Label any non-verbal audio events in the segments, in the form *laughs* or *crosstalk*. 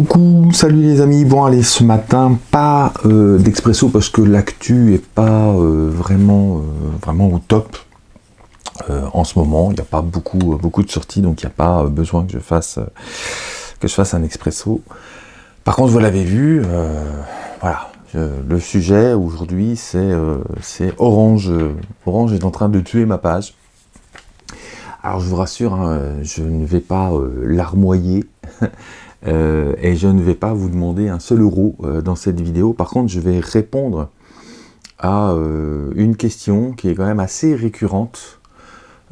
Coucou, salut les amis. Bon allez, ce matin, pas euh, d'expresso parce que l'actu est pas euh, vraiment, euh, vraiment au top en ce moment. Il n'y a pas beaucoup, beaucoup de sorties, donc il n'y a pas besoin que je fasse que je fasse un expresso. Par contre, vous l'avez vu, voilà, le sujet aujourd'hui, c'est Orange. Orange est en train de tuer ma page. Alors je vous rassure, hein, je ne vais pas larmoyer *laughs* Euh, et je ne vais pas vous demander un seul euro euh, dans cette vidéo. Par contre, je vais répondre à euh, une question qui est quand même assez récurrente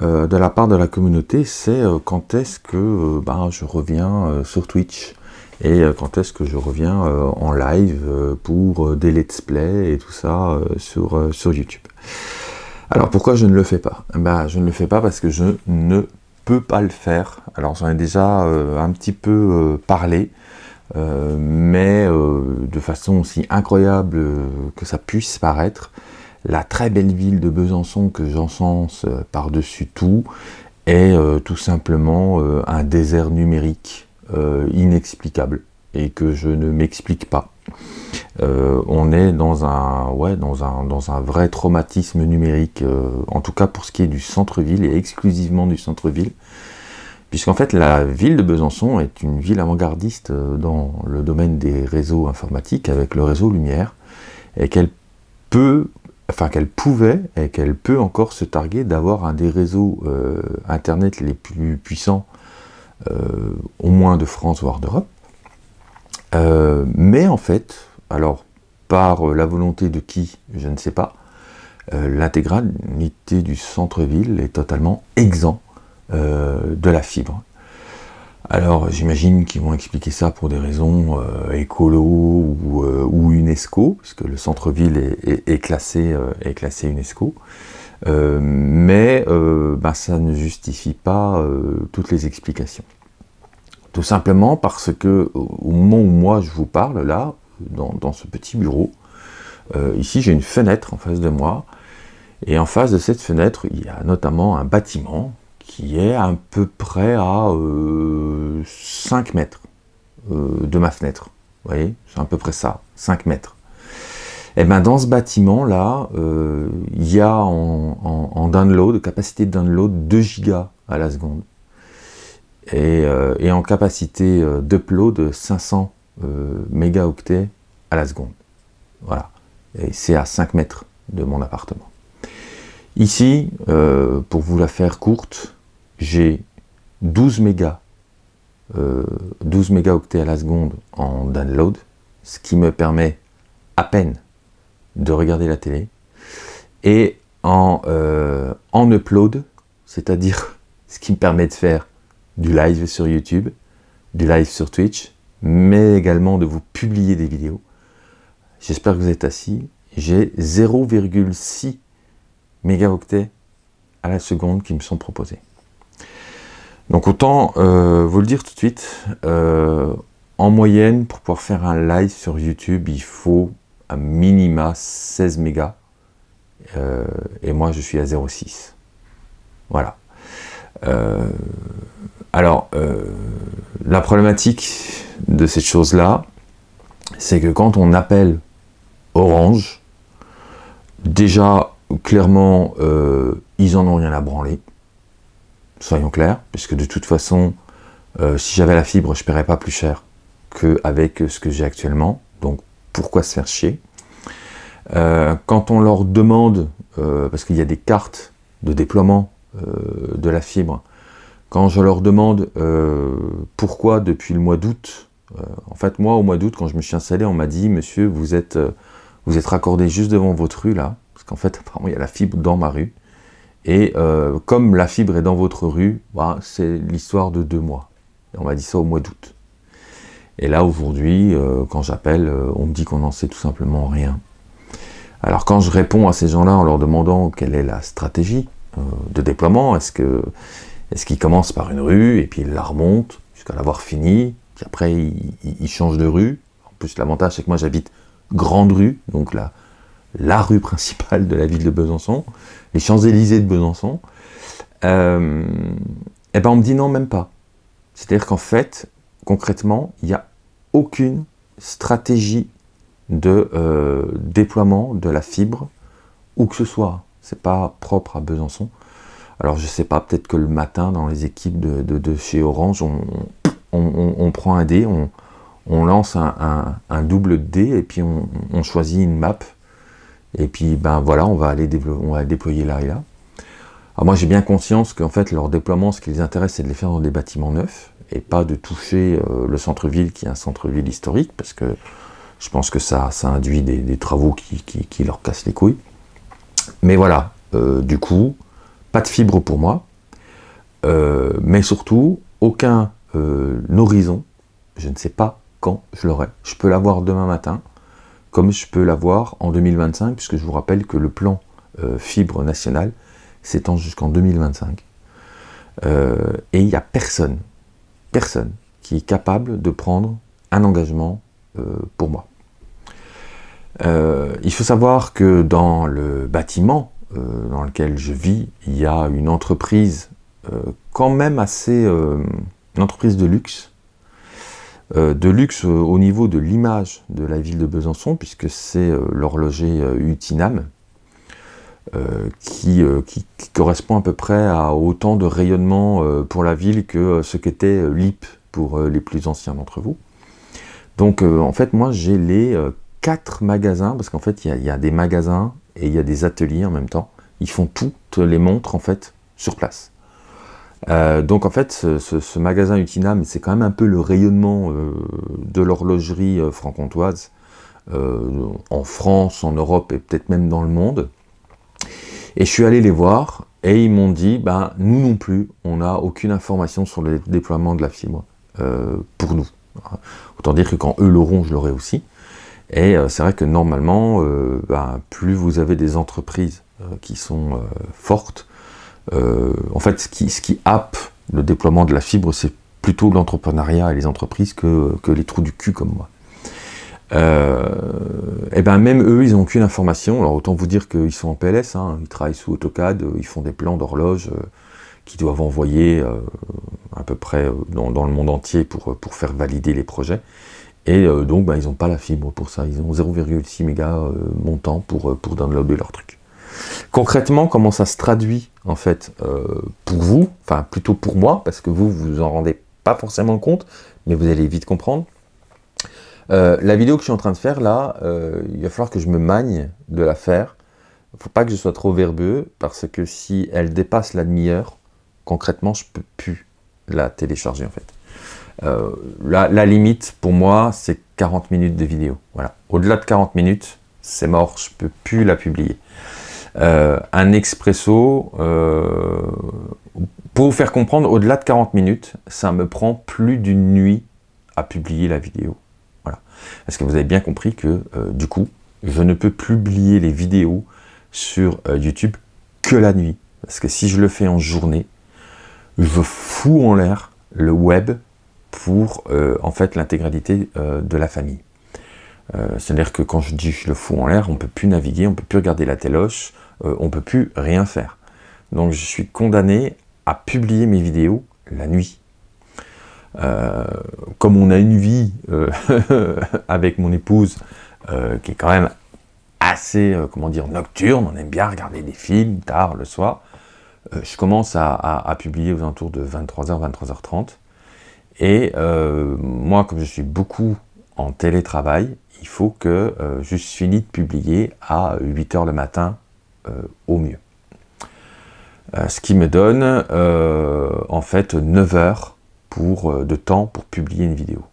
de la part de la communauté, c'est quand est-ce que ben, je reviens sur Twitch et quand est-ce que je reviens en live pour des let's play et tout ça sur, sur YouTube? Alors pourquoi je ne le fais pas? Ben, Je ne le fais pas parce que je ne peux pas le faire. Alors j'en ai déjà euh, un petit peu euh, parlé, euh, mais de façon aussi incroyable que ça puisse paraître, la très belle ville de Besançon que j'encense par-dessus tout est tout simplement un désert numérique inexplicable et que je ne m'explique pas. Euh, on est dans un, vrai traumatisme numérique, euh, en tout cas pour ce qui est du centre-ville et exclusivement du centre-ville, puisqu'en fait la ville de Besançon est une ville avant-gardiste euh, dans le domaine des réseaux informatiques avec le réseau Lumière, et qu'elle peut, enfin qu'elle pouvait et qu'elle peut encore se targuer d'avoir un des réseaux internet les plus puissants, au moins de France voire d'Europe. Mais en fait, alors par euh, la volonté de qui, je ne sais pas, euh, l'intégralité du centre-ville est totalement exempt euh, de la fibre. Alors j'imagine qu'ils vont expliquer ça pour des raisons écolo ou, UNESCO, puisque le centre-ville est, classé, est classé UNESCO. mais ben, ça ne justifie pas toutes les explications. Tout simplement parce que au moment où moi je vous parle là, dans, ce petit bureau. Euh, ici, j'ai une fenêtre en face de moi, et en face de cette fenêtre, il y a notamment un bâtiment qui est à peu près à 5 euh, mètres euh, de ma fenêtre. Vous voyez, c'est à peu près ça, 5 mètres. Et eh bien dans ce bâtiment-là, il y a en, download, capacité de download 2 gigas à la seconde. Et, et en capacité d'upload 500 euh, mégaoctets à la seconde. Voilà. Et c'est à 5 mètres de mon appartement. Ici, euh, pour vous la faire courte, j'ai 12 mégas, 12 euh, mégaoctets à la seconde en download, ce qui me permet à peine de regarder la télé, et en, en upload, c'est-à-dire *laughs* ce qui me permet de faire du live sur YouTube, du live sur Twitch, mais également de vous publier des vidéos. J'espère que vous êtes assis. J'ai 0,6 mégaoctets à la seconde qui me sont proposés. Donc autant euh, vous le dire tout de suite, euh, en moyenne, pour pouvoir faire un live sur YouTube, il faut un minima 16 mégas. Euh, et moi, je suis à 0,6. Voilà. Alors, la problématique de cette chose-là, c'est que quand on appelle Orange, déjà, clairement, euh, ils en ont rien à branler, soyons clairs, puisque de toute façon, euh, si j'avais la fibre, je ne paierais pas plus cher qu'avec ce que j'ai actuellement, donc pourquoi se faire chier? Euh, Quand on leur demande, parce qu'il y a des cartes de déploiement de la fibre, quand je leur demande pourquoi depuis le mois d'août, euh, en fait, moi, au mois d'août, quand je me suis installé, on m'a dit, monsieur, vous êtes, euh, vous êtes raccordé juste devant votre rue, là, parce qu'en fait, *laughs* apparemment, il y a la fibre dans ma rue. Et euh, comme la fibre est dans votre rue, bah, c'est l'histoire de deux mois. on m'a dit ça au mois d'août. Et là, aujourd'hui, quand j'appelle, on me dit qu'on n'en sait tout simplement rien. Alors quand je réponds à ces gens-là en leur demandant quelle est la stratégie de déploiement, est-ce qu'ils est qu commencent par une rue et puis ils la remontent jusqu'à l'avoir fini, puis après, il, change de rue. En plus, l'avantage, c'est que moi, j'habite Grande Rue, donc la, la rue principale de la ville de Besançon, les Champs-Élysées de Besançon. Euh, eh ben, on me dit non, même pas. C'est-à-dire qu'en fait, concrètement, il n'y a aucune stratégie de euh, déploiement de la fibre, où que ce soit. C'est pas propre à Besançon. Alors je sais pas, peut-être que le matin, dans les équipes de, chez Orange, on, prend un dé, on, lance un, double dé, et puis on, choisit une map, et puis ben voilà, on va aller déployer là et là. Alors moi j'ai bien conscience qu'en fait leur déploiement, ce qui les intéresse, c'est de les faire dans des bâtiments neufs, et pas de toucher euh, le centre-ville qui est un centre-ville historique, parce que je pense que ça induit des, travaux qui, leur cassent les couilles. Mais voilà, euh, du coup, pas de fibre pour moi, euh, mais surtout, aucun horizon, je ne sais pas quand je l'aurai. Je peux l'avoir demain matin, comme je peux l'avoir en 2025, puisque je vous rappelle que le plan fibre national s'étend jusqu'en 2025. et il n'y a personne, personne qui est capable de prendre un engagement euh, pour moi. Euh, il faut savoir que dans le bâtiment euh, dans lequel je vis, il y a une entreprise quand même assez... une entreprise de luxe, de luxe au niveau de l'image de la ville de Besançon, puisque c'est l'horloger Utinam, qui, qui, correspond à peu près à autant de rayonnement pour la ville que ce qu'était LIP pour les plus anciens d'entre vous. Donc euh, en fait, moi j'ai les euh, quatre magasins, parce qu'en fait il y, a des magasins et il y a des ateliers en même temps. Ils font toutes les montres en fait sur place. Euh, donc en fait, ce, magasin Utinam, c'est quand même un peu le rayonnement de l'horlogerie franc-comtoise en France, en Europe et peut-être même dans le monde. Et je suis allé les voir et ils m'ont dit, ben nous non plus, on n'a aucune information sur le déploiement de la fibre pour nous. Autant dire que quand eux l'auront, je l'aurai aussi. Et euh, c'est vrai que normalement, euh, ben, plus vous avez des entreprises euh, qui sont fortes, en fait, ce qui, ce le déploiement de la fibre, c'est plutôt l'entrepreneuriat et les entreprises que, les trous du cul comme moi. et ben même eux, ils n'ont aucune information. Alors autant vous dire qu'ils sont en PLS, hein. ils travaillent sous AutoCAD, ils font des plans d'horloge qu'ils doivent envoyer à peu près dans, le monde entier pour faire valider les projets. Et euh, donc, bah, ils n'ont pas la fibre pour ça. Ils ont 0,6 mégas montant pour, pour downloader leur truc. Concrètement, comment ça se traduit, en fait, pour vous, enfin, plutôt pour moi, parce que vous, vous en rendez pas forcément compte, mais vous allez vite comprendre. la vidéo que je suis en train de faire, là, il va falloir que je me magne de la faire. Il ne faut pas que je sois trop verbeux, parce que si elle dépasse la demi-heure, concrètement, je peux plus la télécharger en fait. Euh, la, limite pour moi, c'est 40 minutes de vidéo. Voilà. Au-delà de 40 minutes, c'est mort, je peux plus la publier. Euh, un expresso, euh, pour vous faire comprendre, au-delà de 40 minutes, ça me prend plus d'une nuit à publier la vidéo. Voilà. Parce que vous avez bien compris que, du coup, je ne peux publier les vidéos sur YouTube que la nuit? Parce que si je le fais en journée, je fous en l'air le web pour euh, en fait l'intégralité euh, de la famille. Euh, c'est-à-dire que quand je dis je le fous en l'air, on ne peut plus naviguer, on ne peut plus regarder la téloche, on ne peut plus rien faire. Donc je suis condamné à publier mes vidéos la nuit. comme on a une vie *laughs* avec mon épouse qui est quand même assez, comment dire, nocturne, on aime bien regarder des films tard le soir, je commence à, publier aux alentours de 23h, 23h30. Et euh, moi, comme je suis beaucoup en télétravail, il faut que euh, je finis de publier à 8h le matin au mieux. ce qui me donne en fait 9 heures de temps pour publier une vidéo.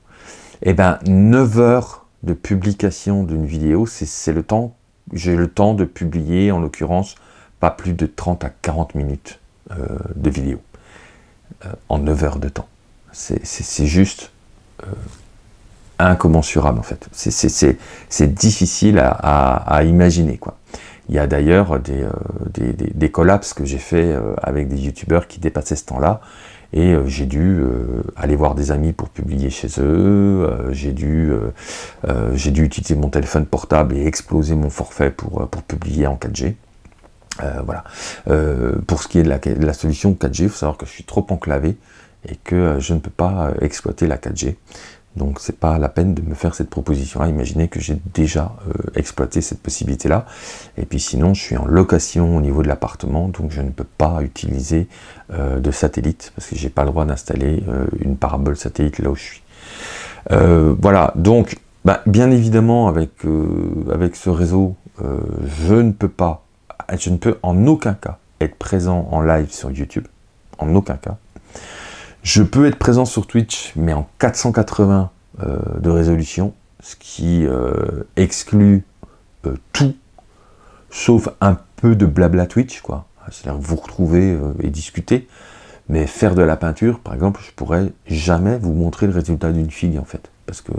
Et eh bien 9 heures de publication d'une vidéo, c'est le temps, j'ai le temps de publier en l'occurrence pas plus de 30 à 40 minutes euh, de vidéo euh, en 9 heures de temps. C'est juste euh, incommensurable en fait. C'est difficile à, imaginer. Quoi. Il y a d'ailleurs des, des, collapses que j'ai fait avec des youtubeurs qui dépassaient ce temps-là et j'ai dû aller voir des amis pour publier chez eux, j'ai dû, dû utiliser mon téléphone portable et exploser mon forfait pour, pour publier en 4G. Euh, voilà. Euh, pour ce qui est de la, solution 4G, il faut savoir que je suis trop enclavé et que euh, je ne peux pas exploiter la 4G. Donc c'est pas la peine de me faire cette proposition-là. Imaginez que j'ai déjà euh, exploité cette possibilité-là. Et puis sinon, je suis en location au niveau de l'appartement, donc je ne peux pas utiliser euh, de satellite parce que j'ai pas le droit d'installer euh, une parabole satellite là où je suis. voilà. Donc, bah, bien évidemment, avec avec ce réseau, je ne peux pas, je ne peux en aucun cas être présent en live sur YouTube, en aucun cas. Je peux être présent sur Twitch, mais en 480 euh, de résolution, ce qui euh, exclut euh, tout, sauf un peu de blabla Twitch, quoi. C'est-à-dire vous retrouver et discuter, mais faire de la peinture, par exemple, je pourrais jamais vous montrer le résultat d'une fille, en fait. Parce que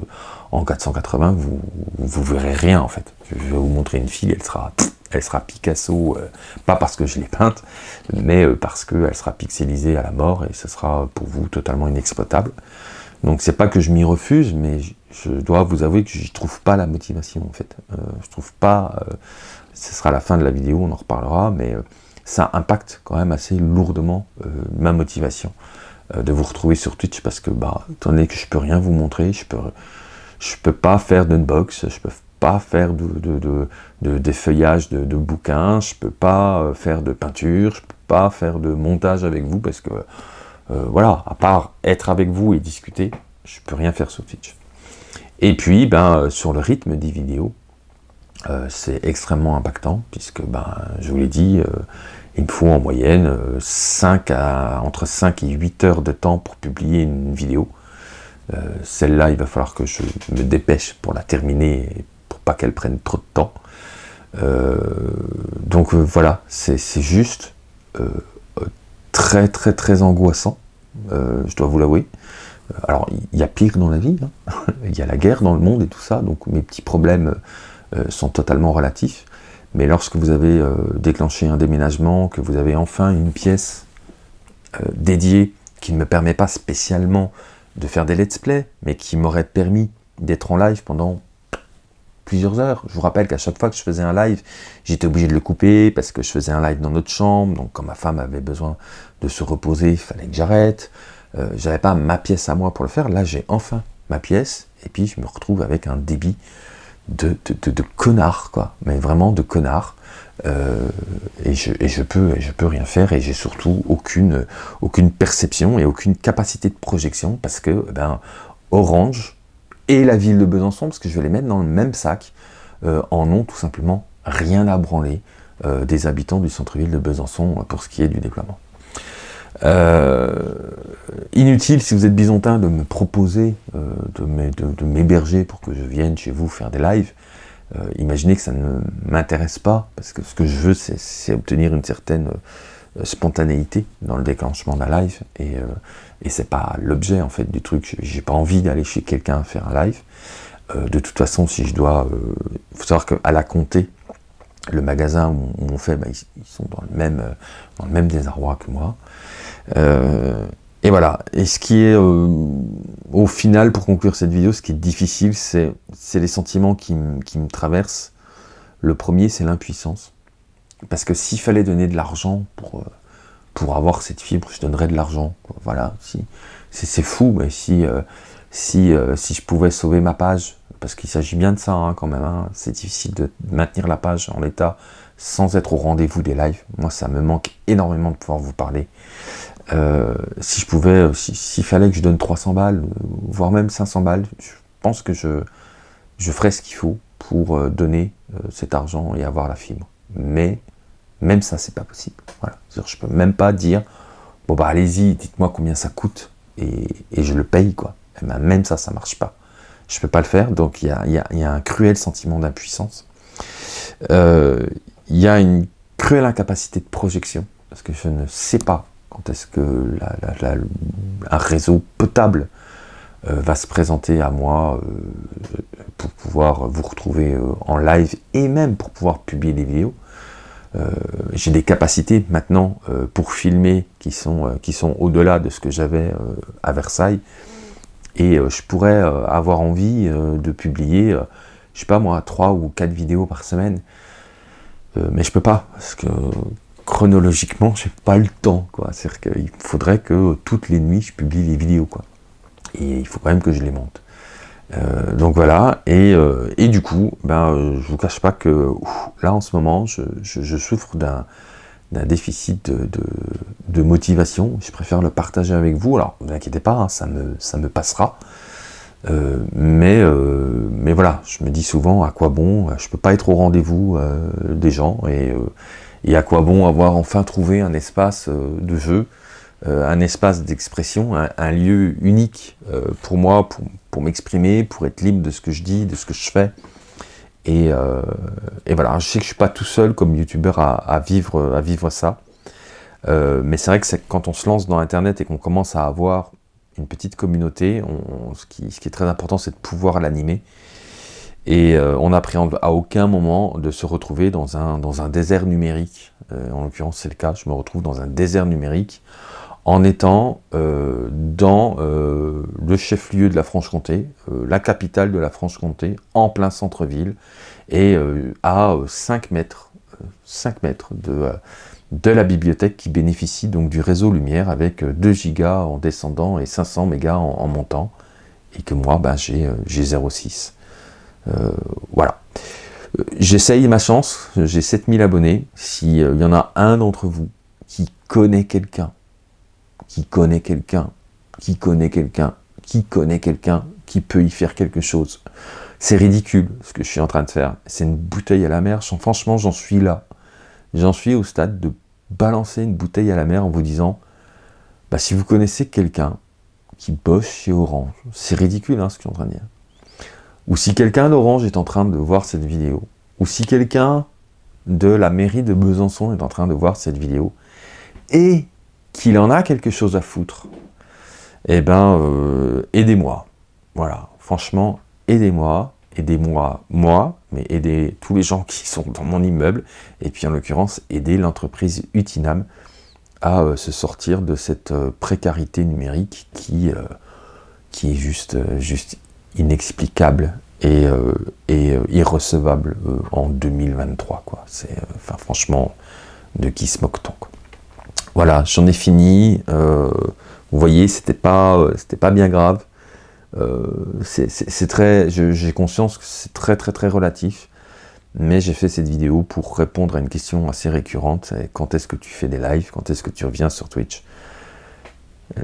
en 480, vous, vous verrez rien, en fait. Je vais vous montrer une fille, elle sera elle sera Picasso, euh, pas parce que je l'ai peinte, mais euh, parce qu'elle sera pixelisée à la mort et ce sera pour vous totalement inexploitable. Donc c'est pas que je m'y refuse, mais je, dois vous avouer que je trouve pas la motivation en fait. Euh, je trouve pas, ce sera la fin de la vidéo, on en reparlera, mais ça impacte quand même assez lourdement ma motivation de vous retrouver sur Twitch parce que, bah, étant que je peux rien vous montrer, je peux, je peux pas faire d'unbox, je peux pas faire de, de, de, des feuillages de, bouquins, je peux pas euh, faire de peinture, je peux pas faire de montage avec vous parce que, euh, voilà, à part être avec vous et discuter, je peux rien faire sur Twitch. Et puis, ben, euh, sur le rythme des vidéos, c'est extrêmement impactant puisque, ben, je vous l'ai dit, il me faut en moyenne 5 à, entre 5 et 8 heures de temps pour publier une vidéo. Celle-là, il va falloir que je me dépêche pour la terminer pas qu'elle prenne trop de temps. Euh, donc euh, voilà, c'est juste euh, très très très angoissant, je dois vous l'avouer. Alors, il y a pire dans la vie, hein. *laughs* il y a la guerre dans le monde et tout ça, donc mes petits problèmes sont totalement relatifs. Mais lorsque vous avez déclenché un déménagement, que vous avez enfin une pièce dédiée qui ne me permet pas spécialement de faire des let's play, mais qui m'aurait permis d'être en live pendant plusieurs heures. Je vous rappelle qu'à chaque fois que je faisais un live, j'étais obligé de le couper parce que je faisais un live dans notre chambre. Donc quand ma femme avait besoin de se reposer, il fallait que j'arrête. Euh, j'avais pas ma pièce à moi pour le faire. Là, j'ai enfin ma pièce. Et puis, je me retrouve avec un débit de, de, connard, quoi. Mais vraiment de connard. Euh, et, je, et, je, peux, peux rien faire. Et j'ai surtout aucune, aucune perception et aucune capacité de projection parce que, eh ben, Orange, et la ville de Besançon, parce que je vais les mettre dans le même sac, euh, en ont tout simplement rien à branler euh, des habitants du centre-ville de Besançon euh, pour ce qui est du déploiement. inutile, si vous êtes bisontin, de me proposer de m'héberger pour que je vienne chez vous faire des lives. imaginez que ça ne m'intéresse pas, parce que ce que je veux, c'est obtenir une certaine spontanéité dans le déclenchement d'un live, et, et c'est pas l'objet en fait du truc. J'ai pas envie d'aller chez quelqu'un faire un live. Euh, de toute façon, si je dois, euh, faut savoir qu'à la comté, le magasin où, on fait, bah, ils, sont dans le même, euh, désarroi que moi. et voilà. Et ce qui est, au final, pour conclure cette vidéo, ce qui est difficile, c'est les sentiments qui me traversent. Le premier, c'est l'impuissance. Parce que s'il fallait donner de l'argent pour pour avoir cette fibre, je donnerais de l'argent. Voilà, si, c'est fou, mais si, euh, si, euh, si je pouvais sauver ma page, parce qu'il s'agit bien de ça hein, quand même, hein, c'est difficile de maintenir la page en l'état sans être au rendez-vous des lives. Moi, ça me manque énormément de pouvoir vous parler. Euh, si je pouvais, s'il fallait que je donne 300 balles, voire même 500 balles, je pense que je, je ferais ce qu'il faut pour donner cet argent et avoir la fibre. Mais même ça, c'est pas possible. Voilà. Je peux même pas dire, bon bah allez-y, dites-moi combien ça coûte et, je le paye quoi. Eh ben, même ça, ça marche pas. Je peux pas le faire, donc il y a, un cruel sentiment d'impuissance. Euh, il y a une cruelle incapacité de projection, parce que je ne sais pas quand est-ce que un réseau potable euh, va se présenter à moi euh, pour pouvoir vous retrouver en live et même pour pouvoir publier des vidéos. Euh, j'ai des capacités maintenant euh, pour filmer qui sont, euh, sont au-delà de ce que j'avais à Versailles. Et je pourrais avoir envie de publier, je sais pas moi, trois ou quatre vidéos par semaine. mais je peux pas, parce que chronologiquement, j'ai pas le temps. C'est-à-dire qu'il faudrait que toutes les nuits, je publie les vidéos. Quoi. Et il faut quand même que je les monte. Euh, donc voilà, et, euh, et, du coup, ben, euh, je vous cache pas que là en ce moment, je, je, souffre d'un déficit de, de, motivation. Je préfère le partager avec vous. Alors, ne vous inquiétez pas, hein, ça, me, ça me passera. Euh, mais, mais voilà, je me dis souvent à quoi bon, je peux pas être au rendez-vous des gens et, et, à quoi bon avoir enfin trouvé un espace de jeu un espace d'expression, un, lieu unique pour moi, m'exprimer, pour être libre de ce que je dis, de ce que je fais. Et, euh, voilà, je sais que je suis pas tout seul comme youtubeur à, vivre, à vivre ça. mais c'est vrai que quand on se lance dans Internet et qu'on commence à avoir une petite communauté, ce, qui, est très important, c'est de pouvoir l'animer. Et on n'appréhende à aucun moment de se retrouver dans un, dans un désert numérique. en l'occurrence, c'est le cas, je me retrouve dans un désert numérique en étant euh, dans euh, le chef-lieu de la Franche-Comté, euh, la capitale de la Franche-Comté, en plein centre-ville, et à 5 mètres, 5 mètres de, la bibliothèque qui bénéficie donc du réseau Lumière avec 2 gigas en descendant et 500 mégas en, montant, et que moi ben, j'ai 0,6. voilà. J'essaye ma chance, j'ai 7000 abonnés, s'il y en a un d'entre vous qui connaît quelqu'un qui connaît quelqu'un, qui connaît quelqu'un, qui connaît quelqu'un, qui peut y faire quelque chose. C'est ridicule ce que je suis en train de faire. C'est une bouteille à la mer. Franchement, j'en suis là. J'en suis au stade de balancer une bouteille à la mer en vous disant, bah, si vous connaissez quelqu'un qui bosse chez Orange, c'est ridicule hein, ce que je suis en train de dire. Ou si quelqu'un d'Orange est en train de voir cette vidéo, ou si quelqu'un de la mairie de Besançon est en train de voir cette vidéo, et qu'il en a quelque chose à foutre, eh ben, euh, aidez-moi. Voilà, franchement, aidez-moi, aidez-moi, moi, mais aidez tous les gens *laughs* qui sont dans mon immeuble, et puis en l'occurrence, aidez l'entreprise Utinam à euh, se sortir de cette euh, précarité numérique qui, est juste, juste inexplicable et, irrecevable en 2023. Quoi. Enfin, franchement, de qui se moque-t-on voilà, j'en ai fini. Euh, vous voyez, c'était pas, euh, pas bien grave. Euh, c'est très, j'ai conscience que c'est très très très relatif. Mais j'ai fait cette vidéo pour répondre à une question assez récurrente. Quand est-ce que tu fais des lives Quand est-ce que tu reviens sur Twitch?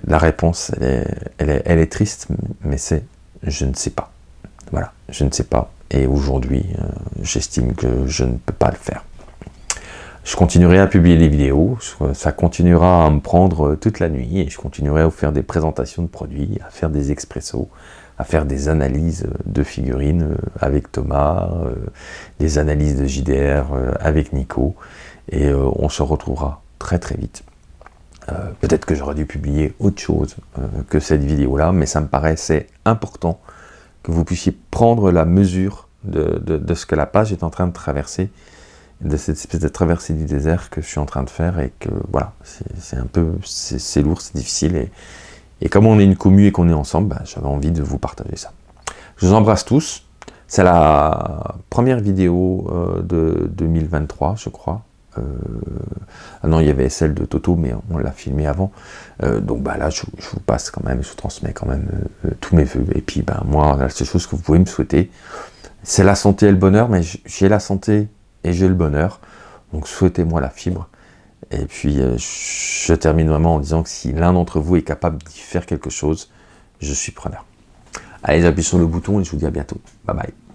La réponse, elle est, elle est, elle est triste, mais c'est je ne sais pas. Voilà, je ne sais pas. Et aujourd'hui, j'estime que je ne peux pas le faire. Je continuerai à publier des vidéos, ça continuera à me prendre toute la nuit et je continuerai à faire des présentations de produits, à faire des expressos, à faire des analyses de figurines euh, avec Thomas, euh, des analyses de JDR euh, avec Nico et on se retrouvera très très vite. Peut-être que j'aurais dû publier autre chose que cette vidéo-là, mais ça me paraissait important que vous puissiez prendre la mesure de ce que la page est en train de traverser de cette espèce de traversée du désert que je suis en train de faire et que voilà, c'est un peu, c'est lourd, c'est difficile et, et, comme on est une commu et qu'on est ensemble, bah, j'avais envie de vous partager ça. Je vous embrasse tous, c'est la première vidéo euh, de 2023 je crois. Euh, ah non, il y avait celle de Toto, mais on l'a filmé avant. Euh, donc bah là, je, vous passe quand même, je vous transmets quand même tous mes voeux. Et puis bah, moi, la seule chose que vous pouvez me souhaiter, c'est la santé et le bonheur, mais j'ai la santé et j'ai le bonheur. Donc souhaitez-moi la fibre. Et puis euh, je termine vraiment en disant que si l'un d'entre vous est capable d'y faire quelque chose, je suis preneur. Allez, j'appuie sur le bouton et je vous dis à bientôt. Bye bye.